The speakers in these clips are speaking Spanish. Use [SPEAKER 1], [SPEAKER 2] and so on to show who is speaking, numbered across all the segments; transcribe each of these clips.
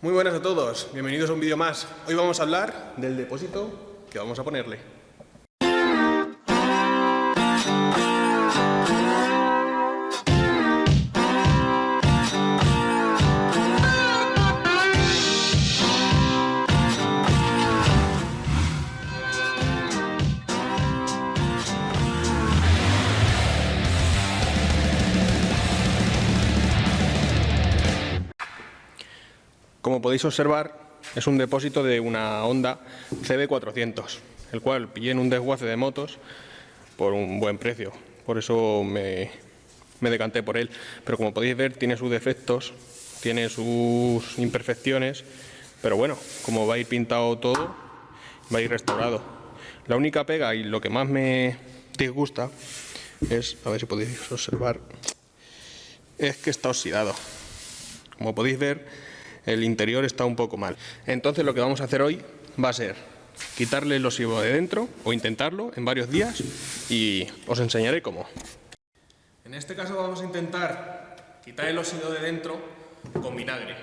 [SPEAKER 1] Muy buenas a todos, bienvenidos a un vídeo más. Hoy vamos a hablar del depósito que vamos a ponerle. Podéis observar, es un depósito de una Honda CB400, el cual pillé en un desguace de motos por un buen precio. Por eso me, me decanté por él. Pero como podéis ver, tiene sus defectos, tiene sus imperfecciones, pero bueno, como va a ir pintado todo, va a ir restaurado. La única pega y lo que más me disgusta es, a ver si podéis observar, es que está oxidado. Como podéis ver, el interior está un poco mal. Entonces lo que vamos a hacer hoy va a ser quitarle el óxido de dentro o intentarlo en varios días y os enseñaré cómo. En este caso vamos a intentar quitar el óxido de dentro con vinagre.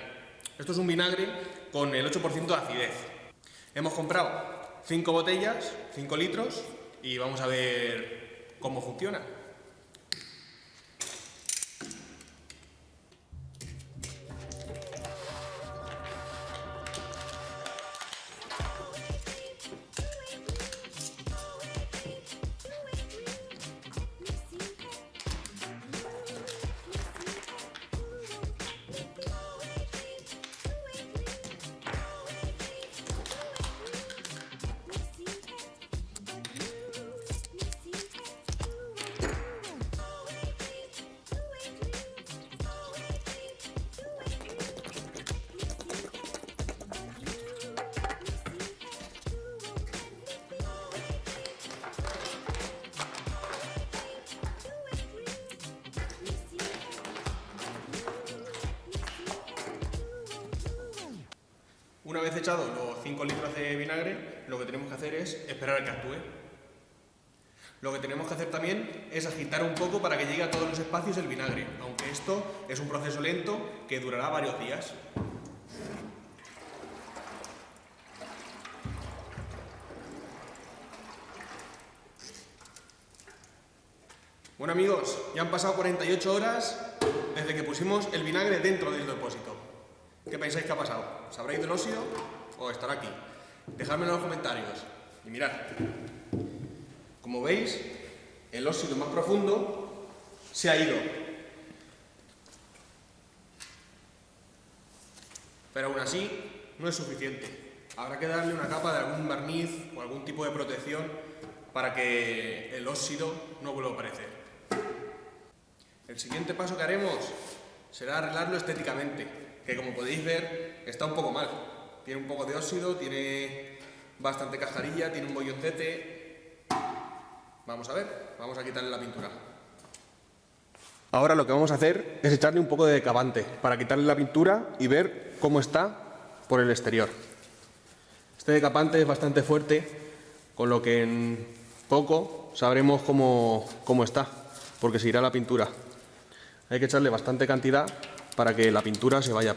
[SPEAKER 1] Esto es un vinagre con el 8% de acidez. Hemos comprado 5 botellas, 5 litros y vamos a ver cómo funciona. Una vez echado los 5 litros de vinagre, lo que tenemos que hacer es esperar a que actúe. Lo que tenemos que hacer también es agitar un poco para que llegue a todos los espacios el vinagre, aunque esto es un proceso lento que durará varios días. Bueno amigos, ya han pasado 48 horas desde que pusimos el vinagre dentro del depósito. ¿Qué pensáis que ha pasado? ¿Sabréis del óxido o estará aquí? Dejadme en los comentarios. Y mirad, como veis, el óxido más profundo se ha ido. Pero aún así, no es suficiente. Habrá que darle una capa de algún barniz o algún tipo de protección para que el óxido no vuelva a aparecer. El siguiente paso que haremos será arreglarlo estéticamente que como podéis ver está un poco mal. Tiene un poco de óxido, tiene bastante cajarilla, tiene un bolloncete. Vamos a ver, vamos a quitarle la pintura. Ahora lo que vamos a hacer es echarle un poco de decavante para quitarle la pintura y ver cómo está por el exterior. Este decapante es bastante fuerte, con lo que en poco sabremos cómo, cómo está, porque se irá la pintura. Hay que echarle bastante cantidad para que la pintura se vaya.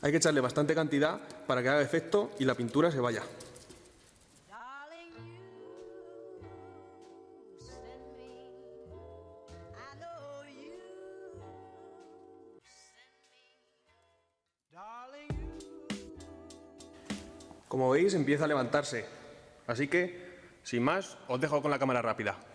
[SPEAKER 1] Hay que echarle bastante cantidad para que haga efecto y la pintura se vaya. Como veis empieza a levantarse, así que sin más os dejo con la cámara rápida.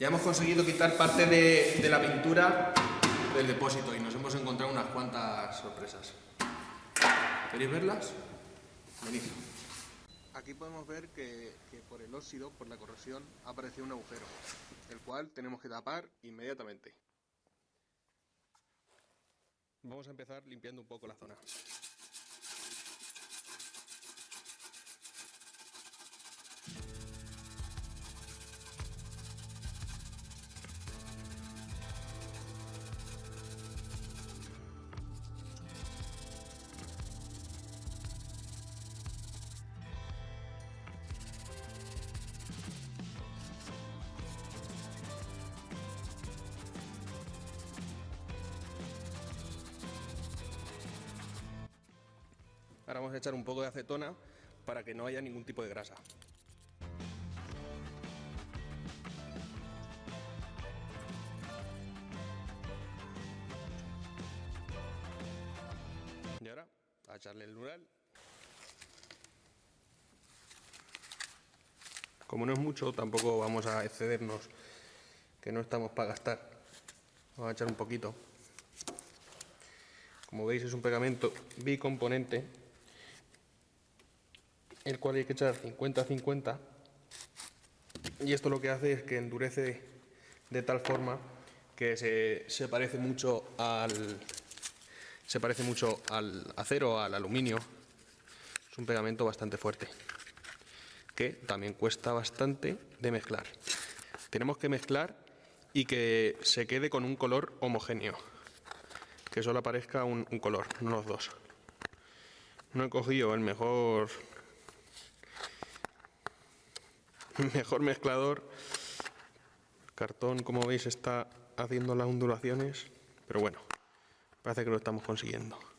[SPEAKER 1] Ya hemos conseguido quitar parte de, la pintura del depósito y nos hemos encontrado unas cuantas sorpresas. ¿Queréis verlas? Venid. Aquí podemos ver que, que, por el óxido, por la corrosión, ha aparecido un agujero, el cual tenemos que tapar inmediatamente. Vamos a empezar limpiando un poco la zona. Vamos a echar un poco de acetona para que no haya ningún tipo de grasa. Y ahora, a echarle el mural. Como no es mucho, tampoco vamos a excedernos, que no estamos para gastar. Vamos a echar un poquito. Como veis es un pegamento bicomponente el cual hay que echar 50-50 y esto lo que hace es que endurece de tal forma que se, parece mucho al se parece mucho al acero, al aluminio. Es un pegamento bastante fuerte que también cuesta bastante de mezclar. Tenemos que mezclar y que se quede con un color homogéneo, que solo aparezca un, un color, no los dos. No he cogido el mejor mejor mezclador. Cartón, como veis, está haciendo las ondulaciones, pero bueno, parece que lo estamos consiguiendo.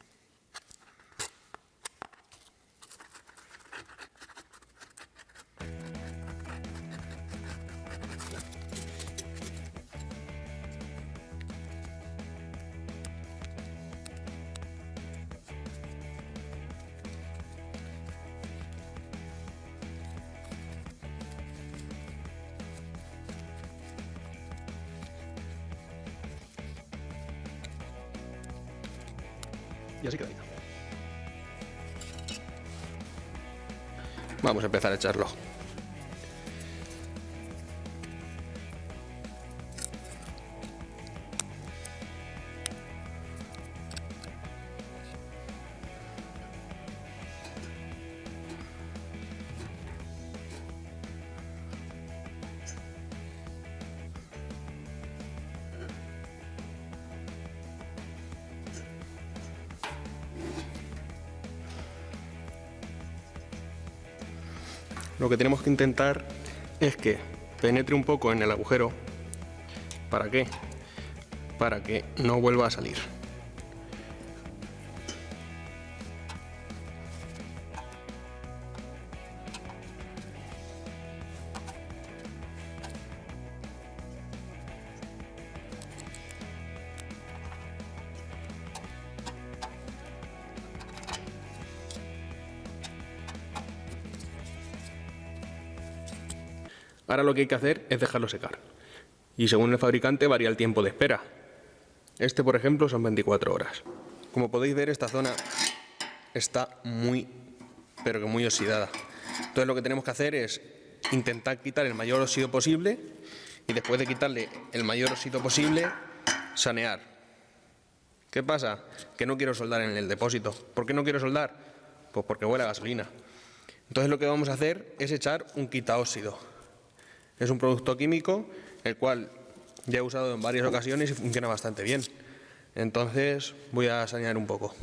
[SPEAKER 1] Vamos a empezar a echarlo. Que tenemos que intentar es que penetre un poco en el agujero. ¿Para qué? Para que no vuelva a salir. Ahora lo que hay que hacer es dejarlo secar. Y según el fabricante varía el tiempo de espera. Este, por ejemplo, son 24 horas. Como podéis ver, esta zona está muy, pero que muy oxidada. Entonces lo que tenemos que hacer es intentar quitar el mayor óxido posible y después de quitarle el mayor óxido posible, sanear. ¿Qué pasa? Que no quiero soldar en el depósito. ¿Por qué no quiero soldar? Pues porque huele a gasolina. Entonces lo que vamos a hacer es echar un quitaóxido. Es un producto químico el cual ya he usado en varias ocasiones y funciona bastante bien. Entonces voy a sanear un poco.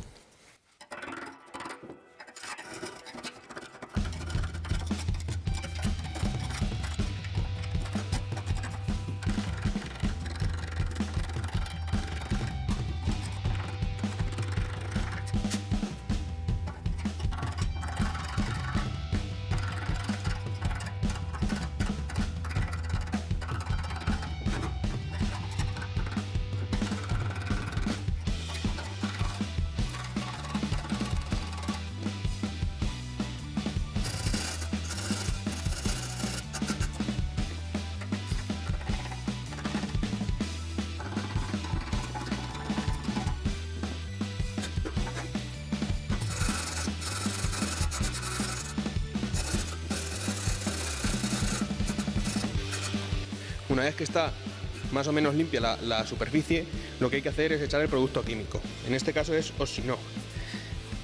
[SPEAKER 1] Una vez que está más o menos limpia la, superficie, lo que hay que hacer es echar el producto químico. En este caso es Oxino.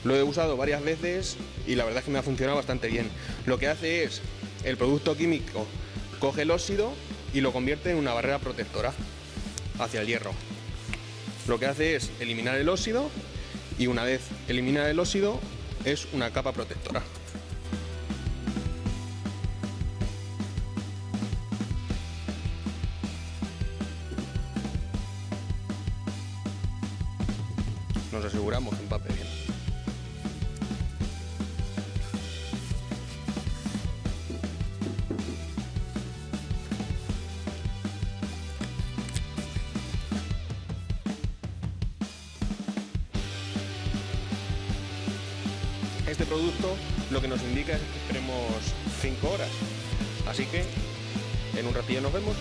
[SPEAKER 1] Lo he usado varias veces y la verdad es que me ha funcionado bastante bien. Lo que hace es, el producto químico coge el óxido y lo convierte en una barrera protectora hacia el hierro. Lo que hace es eliminar el óxido y una vez elimina el óxido es una capa protectora. Este producto lo que nos indica es que esperemos 5 horas. Así que en un ratillo nos vemos.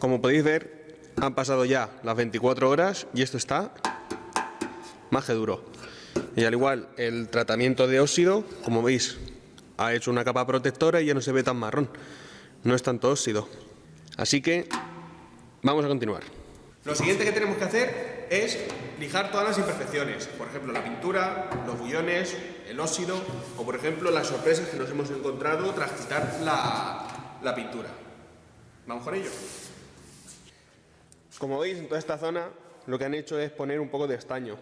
[SPEAKER 1] Como podéis ver, han pasado ya las 24 horas y esto está más que duro. Y al igual, el tratamiento de óxido, como veis, ha hecho una capa protectora y ya no se ve tan marrón. No es tanto óxido. Así que vamos a continuar. Lo siguiente que tenemos que hacer es lijar todas las imperfecciones. Por ejemplo, la pintura, los bullones, el óxido o, por ejemplo, las sorpresas que nos hemos encontrado tras quitar la, la pintura. ¿Vamos con ello? Como veis, en toda esta zona lo que han hecho es poner un poco de estaño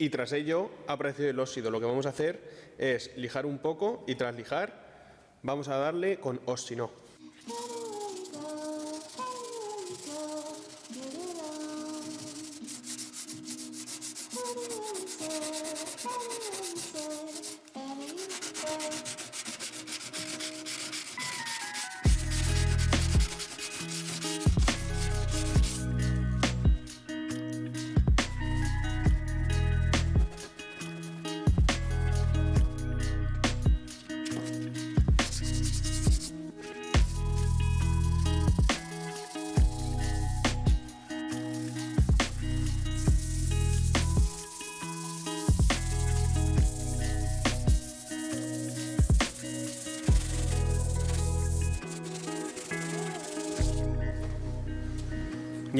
[SPEAKER 1] y tras ello ha aparecido el óxido. Lo que vamos a hacer es lijar un poco y tras lijar vamos a darle con óxido.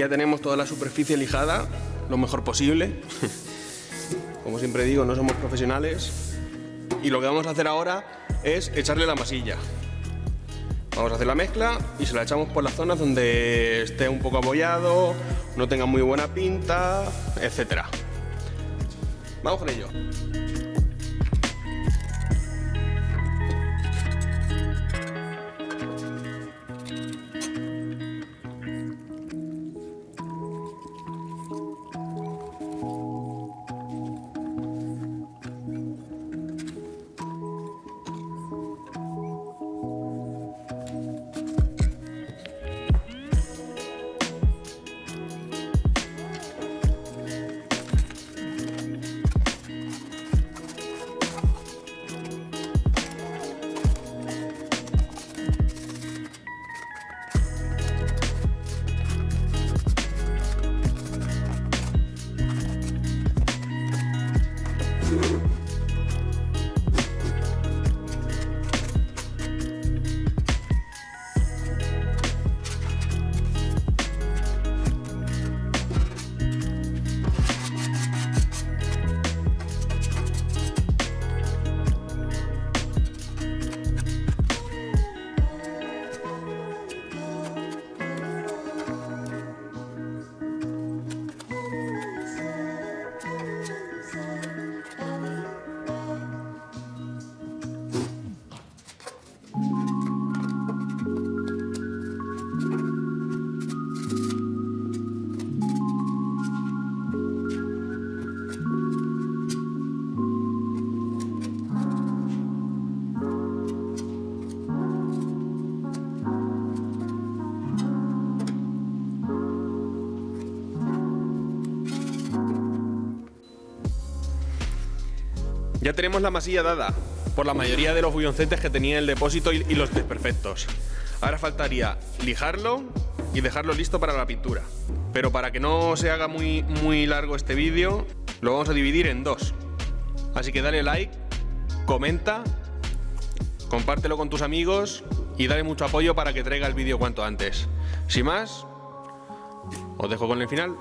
[SPEAKER 1] Ya tenemos toda la superficie lijada, lo mejor posible. Como siempre digo, no somos profesionales. Y lo que vamos a hacer ahora es echarle la masilla. Vamos a hacer la mezcla y se la echamos por las zonas donde esté un poco apoyado, no tenga muy buena pinta, etc. Vamos con ello. Ya tenemos la masilla dada por la mayoría de los bulloncetes que tenía el depósito y, los desperfectos. Ahora faltaría lijarlo y dejarlo listo para la pintura. Pero para que no se haga muy, muy largo este vídeo, lo vamos a dividir en dos. Así que dale like, comenta, compártelo con tus amigos y dale mucho apoyo para que traiga el vídeo cuanto antes. Sin más, os dejo con el final.